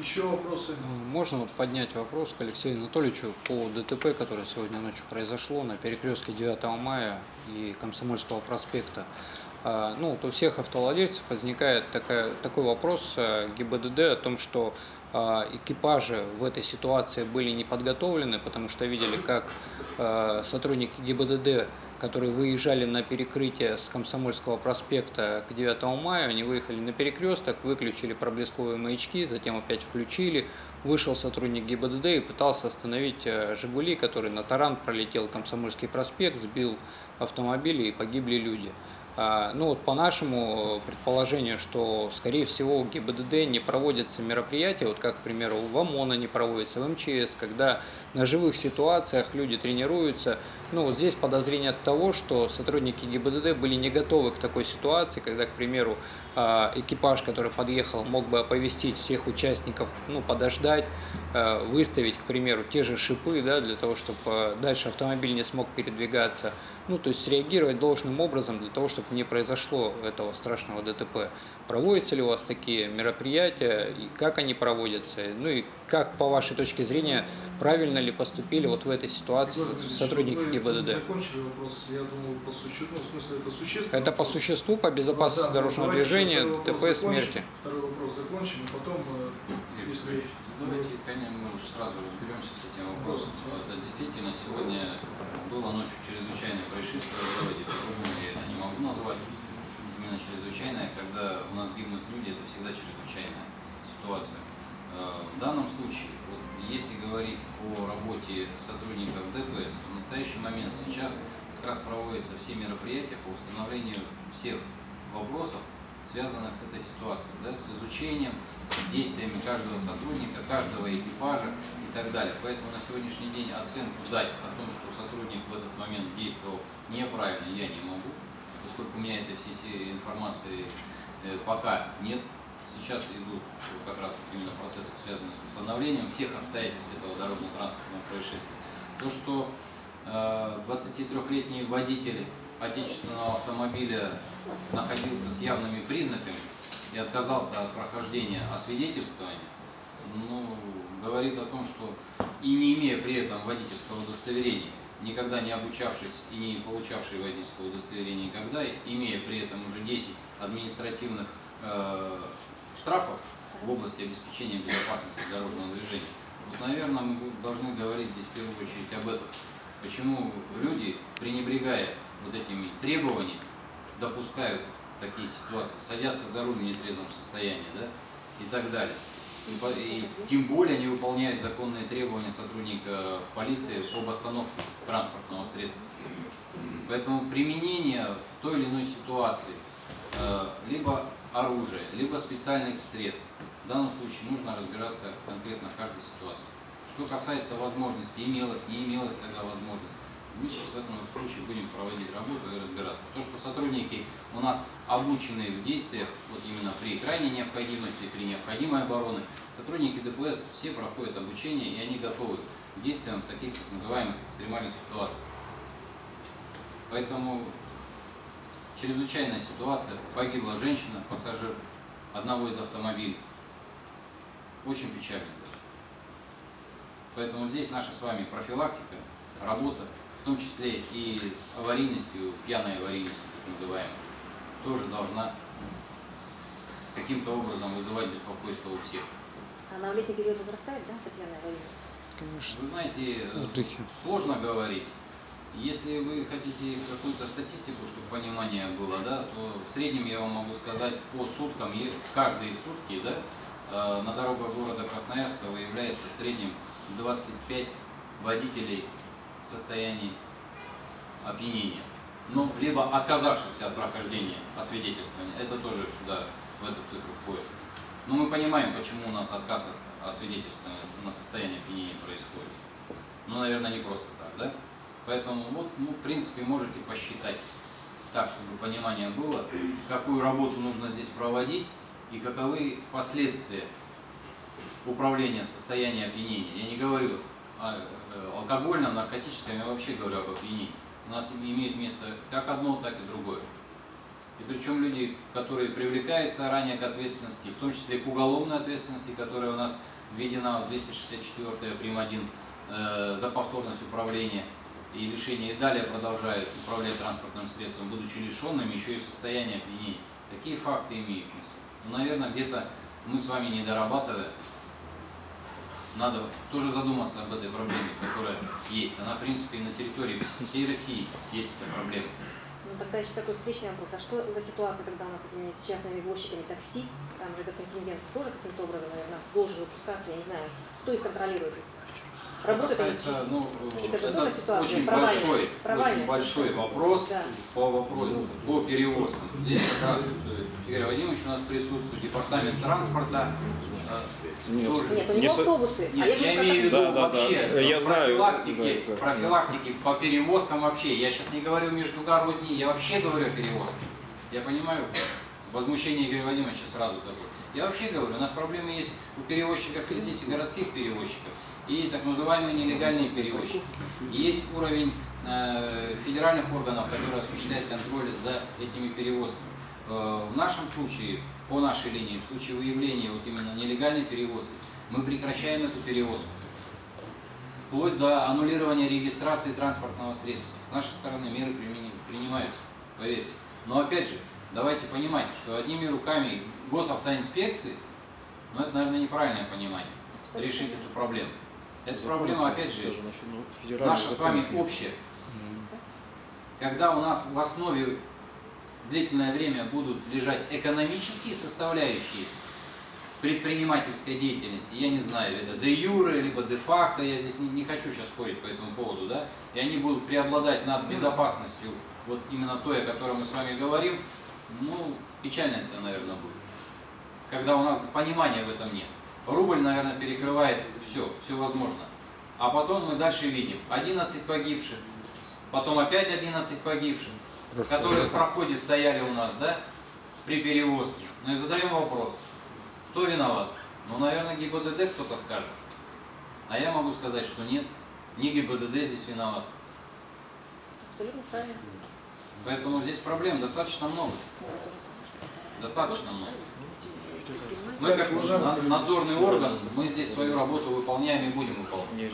Еще вопросы? Можно вот поднять вопрос к Алексею Анатольевичу по ДТП, которое сегодня ночью произошло на перекрестке 9 мая и Комсомольского проспекта. А, Ну, вот у всех автовладельцев возникает такая, такой вопрос э, ГИБДД о том, что а, экипажи в этой ситуации были не подготовлены, потому что видели, как сотрудники ГИБДД, которые выезжали на перекрытие с Комсомольского проспекта к 9 мая, они выехали на перекресток, выключили проблесковые маячки, затем опять включили, вышел сотрудник ГИБДД и пытался остановить э, «Жигули», который на таран пролетел Комсомольский проспект, сбил автомобили и погибли люди. А, Ну вот по нашему предположению, что скорее всего у ГИБДД не проводятся мероприятия, вот как, к примеру, в ОМОНа не проводится, в МЧС, когда на живых ситуациях люди тренируются. Ну вот здесь подозрение от того, что сотрудники ГИБДД были не готовы к такой ситуации, когда, к примеру, а, экипаж, который подъехал, мог бы оповестить всех участников, ну подождать, а, выставить, к примеру, те же шипы, да, для того, чтобы дальше автомобиль не смог передвигаться. Ну, то есть среагировать должным образом для того, чтобы не произошло этого страшного ДТП. Проводятся ли у вас такие мероприятия, и как они проводятся? Ну и как, по вашей точке зрения, правильно ли поступили вот в этой ситуации Егор сотрудники ГИБДД? закончили вопрос, я думаю, по существу, ну, в смысле, это существенно. Это по существу, по безопасности Да, дорожного движения, ДТП, закончим. смерти. Второй вопрос закончим, и потом, если... Петрович, Давайте, конечно, мы уже сразу разберемся с этим вопросом. Это действительно сегодня было ночью чрезвычайное происшествие, давайте по-другому я это не могу назвать. Именно чрезвычайное, когда у нас гибнут люди, это всегда чрезвычайная ситуация. Э, В данном случае, вот, если говорить о работе сотрудников ДПС, то в настоящий момент сейчас как раз проводятся все мероприятия по установлению всех вопросов, связанных с этой ситуацией, да, с изучением, с действиями каждого сотрудника, каждого экипажа и так далее. Поэтому на сегодняшний день оценку дать о том, что сотрудник в этот момент действовал неправильно, я не могу, поскольку у меня этой всей информации э, пока нет. Сейчас идут как раз именно процессы, связанные с установлением всех обстоятельств этого дорожно-транспортного происшествия. То, что 23-летний водитель отечественного автомобиля находился с явными признаками и отказался от прохождения освидетельствования, ну, говорит о том, что и не имея при этом водительского удостоверения, никогда не обучавшись и не получавший водительского удостоверения никогда, имея при этом уже 10 административных э, штрафов в области обеспечения безопасности дорожного движения, вот, наверное, мы должны говорить здесь в первую очередь об этом. Почему люди, пренебрегая вот этими требованиями, допускают такие ситуации, садятся за руль в нетрезвом состоянии, да, и так далее. И, и тем более не выполняют законные требования сотрудника полиции об остановке транспортного средства. Поэтому применение в той или иной ситуации э, либо оружия, либо специальных средств, в данном случае нужно разбираться конкретно в каждой ситуации. Что касается возможности, имелось, не имелось тогда возможность, мы сейчас в этом случае будем проводить работу и разбираться. То, что сотрудники у нас обучены в действиях, вот именно при крайней необходимости, при необходимой обороны, сотрудники ДПС все проходят обучение и они готовы к действиям таких так называемых экстремальных ситуациях. Поэтому чрезвычайная ситуация, погибла женщина, пассажир одного из автомобилей. Очень печально. Поэтому здесь наша с вами профилактика, работа, в том числе и с аварийностью, пьяной аварийностью, так называемой, тоже должна каким-то образом вызывать беспокойство у всех. Она в летний период возрастает, да, эта пьяная аварийность? Конечно. Вы знаете, э, Отдыхе. сложно говорить. Если вы хотите какую-то статистику, чтобы понимание было, да, то в среднем я вам могу сказать по суткам, каждые сутки, да, э, на дорогах города Выявляется в среднем 25 водителей в состоянии опьянения. Ну, либо отказавшихся от прохождения освидетельствования. Это тоже сюда, в эту цифру входит. Но мы понимаем, почему у нас отказ от освидетельствования на состояние опьянения происходит. Ну, наверное, не просто так, да? Поэтому вот, ну, в принципе, можете посчитать так, чтобы понимание было, какую работу нужно здесь проводить и каковы последствия управления в состоянии опьянения. Я не говорю о э, алкогольном, наркотическом, я вообще говорю об опьянении. У нас имеет место как одно, так и другое. И причем люди, которые привлекаются ранее к ответственности, в том числе к уголовной ответственности, которая у нас введена в 264 прим. 1 э, за повторность управления и лишение, и далее продолжают управлять транспортным средством, будучи лишенными, еще и в состоянии опьянения. Такие факты имеют место. Ну, наверное, где-то мы с вами не дорабатывая, надо тоже задуматься об этой проблеме, которая есть. Она, в принципе, и на территории всей России есть эта проблема. Ну тогда еще такой встречный вопрос. А что за ситуация, когда у нас с частными извозчиками такси, там же этот контингент тоже каким-то образом, наверное, должен выпускаться, я не знаю, кто их контролирует? Они? касается, ну, Это это ситуация очень большой, очень большой вопрос Да. по вопросу, по перевозкам. Здесь как раз э, Игорь Вадимович у нас присутствует, департамент транспорта. э, Нет. тоже. Нет, у Не него со- автобусы, Нет, а я, я говорю имею в виду Да, да, да. вообще Я знаю, профилактики, да, да. профилактики по перевозкам вообще. Я сейчас не говорю междугородние, я вообще говорю о перевозках. Я понимаю возмущение Игоря Владимировича сразу такое. Я вообще говорю, у нас проблемы есть у перевозчиков и здесь, и городских перевозчиков, и так называемые нелегальные перевозчики. Есть уровень э, федеральных органов, которые осуществляют контроль за этими перевозками. Э, в нашем случае, по нашей линии, в случае выявления вот именно нелегальной перевозки, мы прекращаем эту перевозку. Вплоть до аннулирования регистрации транспортного средства. С нашей стороны меры принимаются, поверьте. Но опять же, давайте понимать, что одними руками госавтоинспекции, ну это, наверное, неправильное понимание, Абсолютно решить эту проблему. Эта Закон проблема, опять же, на наша с вами нет. общая. Когда у нас в основе длительное время будут лежать экономические составляющие предпринимательской деятельности, я не знаю, это де юре, либо де факто, я здесь не, не хочу сейчас спорить по этому поводу, да, и они будут преобладать над безопасностью, вот именно той, о которой мы с вами говорим, ну, печально это, наверное, будет. Когда у нас понимания в этом нет. Рубль, наверное, перекрывает все, все возможно. А потом мы дальше видим 11 погибших, потом опять 11 погибших, Прошлое которые в проходе стояли у нас, да, при перевозке. Ну и задаем вопрос, кто виноват? Ну, наверное, ГИБДД кто-то скажет. А я могу сказать, что нет, не ГИБДД здесь виноват. Абсолютно правильно. Поэтому здесь проблем достаточно много. Достаточно много. Мы как надзорный орган, мы здесь свою работу выполняем и будем выполнять.